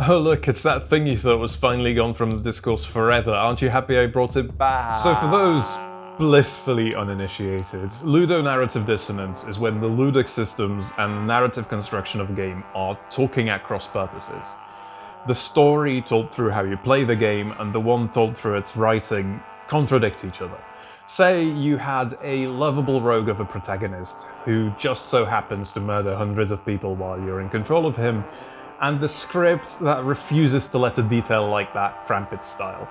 Oh look, it's that thing you thought was finally gone from the discourse forever. Aren't you happy I brought it back? So for those blissfully uninitiated, ludonarrative dissonance is when the ludic systems and narrative construction of a game are talking at cross purposes. The story told through how you play the game and the one told through its writing contradict each other. Say you had a lovable rogue of a protagonist who just so happens to murder hundreds of people while you're in control of him, and the script that refuses to let a detail like that cramp its style.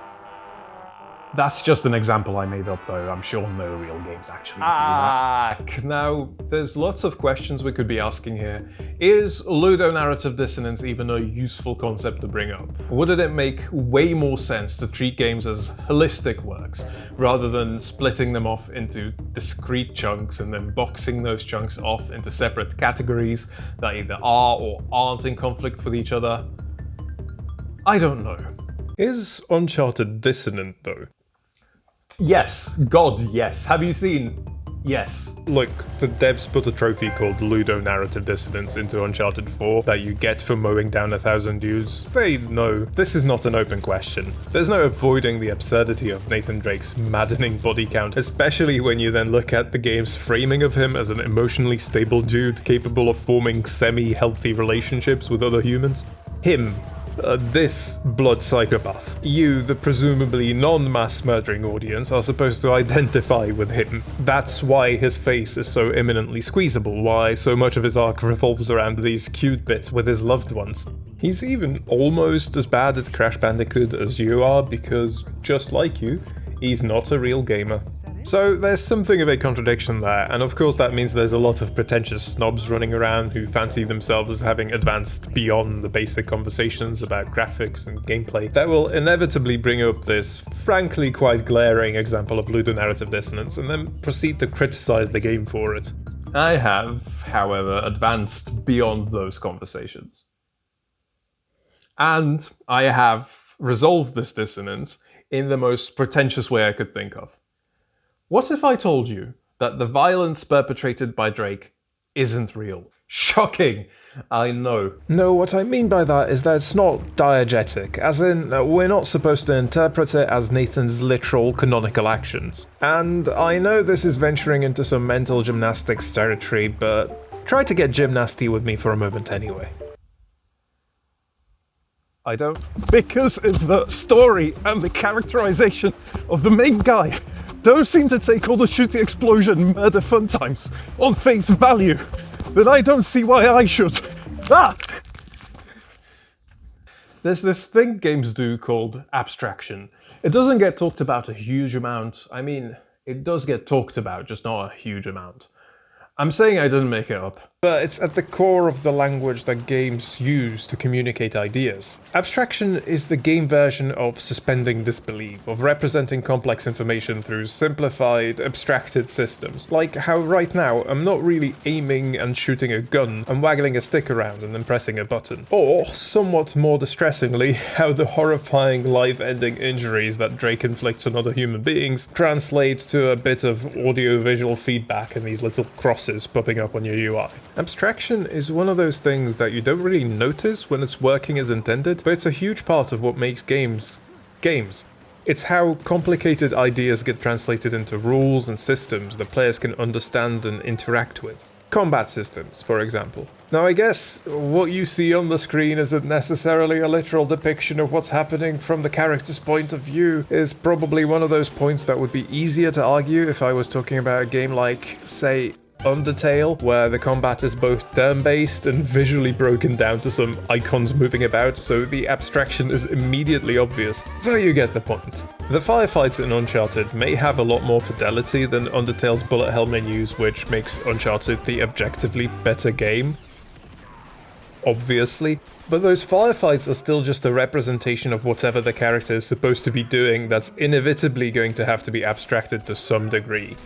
That's just an example I made up though, I'm sure no real games actually do that. Ah. Now, there's lots of questions we could be asking here. Is ludonarrative dissonance even a useful concept to bring up? Wouldn't it make way more sense to treat games as holistic works, rather than splitting them off into discrete chunks and then boxing those chunks off into separate categories that either are or aren't in conflict with each other? I don't know. Is Uncharted dissonant though? Yes, God, yes. Have you seen? Yes. Look, the devs put a trophy called Ludonarrative Dissonance into Uncharted 4 that you get for mowing down a thousand dudes. They know this is not an open question. There's no avoiding the absurdity of Nathan Drake's maddening body count, especially when you then look at the game's framing of him as an emotionally stable dude capable of forming semi-healthy relationships with other humans. Him, uh, this blood psychopath. You, the presumably non-mass murdering audience, are supposed to identify with him. That's why his face is so imminently squeezable, why so much of his arc revolves around these cute bits with his loved ones. He's even almost as bad at Crash Bandicoot as you are, because, just like you, he's not a real gamer. So there's something of a contradiction there, and of course that means there's a lot of pretentious snobs running around who fancy themselves as having advanced beyond the basic conversations about graphics and gameplay that will inevitably bring up this frankly quite glaring example of ludonarrative dissonance and then proceed to criticize the game for it. I have, however, advanced beyond those conversations. And I have resolved this dissonance in the most pretentious way I could think of. What if I told you that the violence perpetrated by Drake isn't real? Shocking! I know. No, what I mean by that is that it's not diegetic, as in, uh, we're not supposed to interpret it as Nathan's literal canonical actions. And I know this is venturing into some mental gymnastics territory, but try to get gymnasty with me for a moment anyway. I don't. Because of the story and the characterization of the main guy don't seem to take all the shooting explosion murder fun times on face value, then I don't see why I should. Ah! There's this thing games do called abstraction. It doesn't get talked about a huge amount. I mean, it does get talked about, just not a huge amount. I'm saying I didn't make it up. But it's at the core of the language that games use to communicate ideas. Abstraction is the game version of suspending disbelief, of representing complex information through simplified, abstracted systems. Like how right now I'm not really aiming and shooting a gun, I'm waggling a stick around and then pressing a button. Or, somewhat more distressingly, how the horrifying life-ending injuries that Drake inflicts on other human beings translate to a bit of audio-visual feedback in these little crosses popping up on your UI. Abstraction is one of those things that you don't really notice when it's working as intended, but it's a huge part of what makes games games. It's how complicated ideas get translated into rules and systems that players can understand and interact with. Combat systems, for example. Now I guess what you see on the screen isn't necessarily a literal depiction of what's happening from the character's point of view, is probably one of those points that would be easier to argue if I was talking about a game like, say, Undertale, where the combat is both turn-based and visually broken down to some icons moving about, so the abstraction is immediately obvious, though you get the point. The firefights in Uncharted may have a lot more fidelity than Undertale's bullet hell menus, which makes Uncharted the objectively better game, obviously, but those firefights are still just a representation of whatever the character is supposed to be doing that's inevitably going to have to be abstracted to some degree.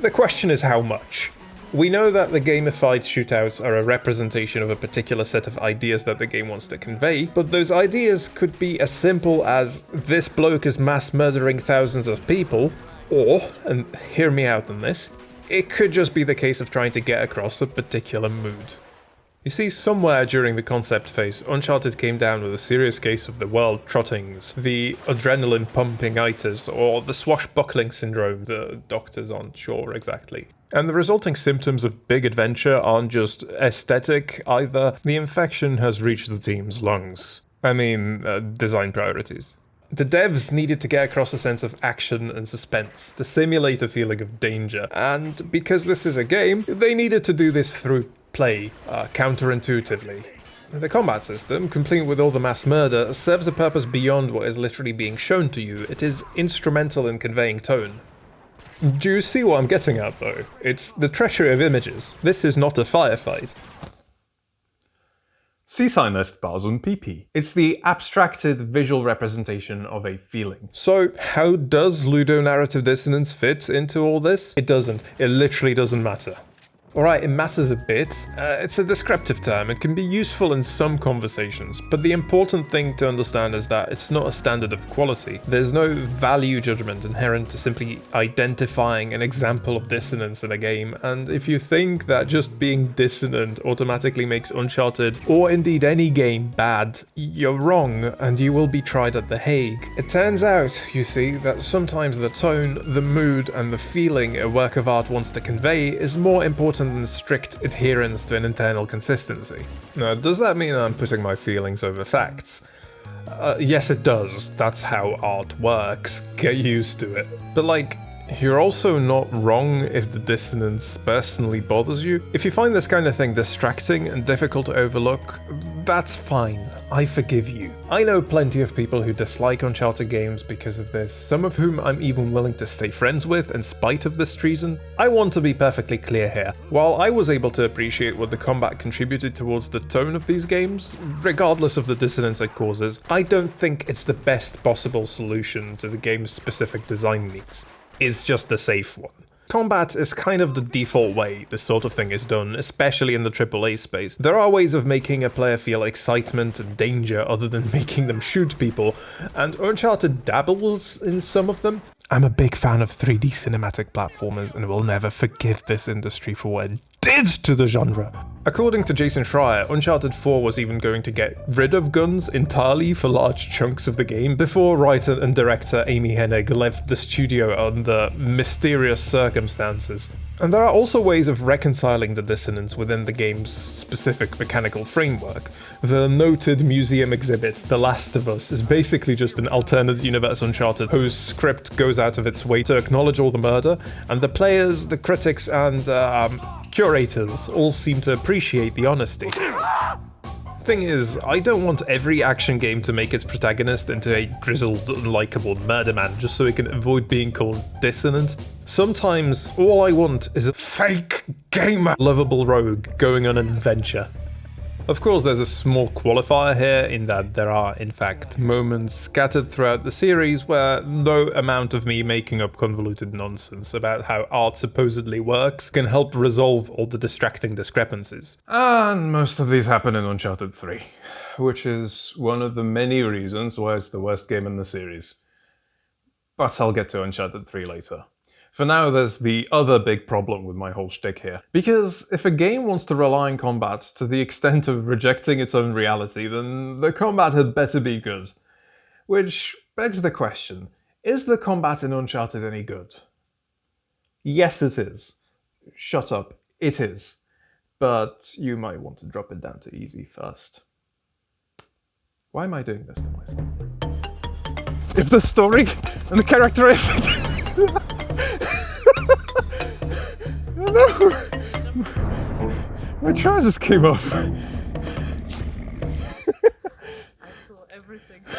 The question is how much. We know that the gamified shootouts are a representation of a particular set of ideas that the game wants to convey, but those ideas could be as simple as this bloke is mass murdering thousands of people, or, and hear me out on this, it could just be the case of trying to get across a particular mood. You see, somewhere during the concept phase, Uncharted came down with a serious case of the world trottings, the adrenaline pumping itis, or the swashbuckling syndrome, the doctors aren't sure exactly. And the resulting symptoms of big adventure aren't just aesthetic either, the infection has reached the team's lungs. I mean, uh, design priorities. The devs needed to get across a sense of action and suspense, to simulate a feeling of danger, and because this is a game, they needed to do this through play uh, counterintuitively. The combat system, complete with all the mass murder, serves a purpose beyond what is literally being shown to you. It is instrumental in conveying tone. Do you see what I'm getting at though? It's the treachery of images. This is not a firefight. Ceci n'est pas une pipe. It's the abstracted visual representation of a feeling. So, how does ludonarrative dissonance fit into all this? It doesn't. It literally doesn't matter. Alright, it matters a bit. Uh, it's a descriptive term, it can be useful in some conversations, but the important thing to understand is that it's not a standard of quality. There's no value judgment inherent to simply identifying an example of dissonance in a game, and if you think that just being dissonant automatically makes Uncharted, or indeed any game, bad, you're wrong, and you will be tried at The Hague. It turns out, you see, that sometimes the tone, the mood, and the feeling a work of art wants to convey is more important than strict adherence to an internal consistency. Now, does that mean I'm putting my feelings over facts? Uh, yes, it does. That's how art works. Get used to it. But like, you're also not wrong if the dissonance personally bothers you. If you find this kind of thing distracting and difficult to overlook, that's fine. I forgive you. I know plenty of people who dislike Uncharted games because of this, some of whom I'm even willing to stay friends with in spite of this treason. I want to be perfectly clear here. While I was able to appreciate what the combat contributed towards the tone of these games, regardless of the dissonance it causes, I don't think it's the best possible solution to the game's specific design needs. It's just the safe one. Combat is kind of the default way this sort of thing is done, especially in the AAA space. There are ways of making a player feel excitement and danger other than making them shoot people, and Uncharted dabbles in some of them. I'm a big fan of 3D cinematic platformers and will never forgive this industry for what it did to the genre. According to Jason Schreier, Uncharted 4 was even going to get rid of guns entirely for large chunks of the game before writer and director Amy Hennig left the studio under mysterious circumstances. And there are also ways of reconciling the dissonance within the game's specific mechanical framework. The noted museum exhibit, The Last of Us, is basically just an alternate universe Uncharted whose script goes out of its way to acknowledge all the murder, and the players, the critics, and um, curators all seem to appreciate the honesty. Thing is, I don't want every action game to make its protagonist into a grizzled, unlikable murder man just so it can avoid being called dissonant. Sometimes, all I want is a fake gamer lovable rogue going on an adventure. Of course, there's a small qualifier here in that there are, in fact, moments scattered throughout the series where no amount of me making up convoluted nonsense about how art supposedly works can help resolve all the distracting discrepancies. And most of these happen in Uncharted 3, which is one of the many reasons why it's the worst game in the series. But I'll get to Uncharted 3 later. For now, there's the other big problem with my whole shtick here. Because if a game wants to rely on combat to the extent of rejecting its own reality, then the combat had better be good. Which begs the question, is the combat in Uncharted any good? Yes, it is. Shut up, it is. But you might want to drop it down to easy first. Why am I doing this to myself? If the story and the character is... no! My trousers came off. I saw everything.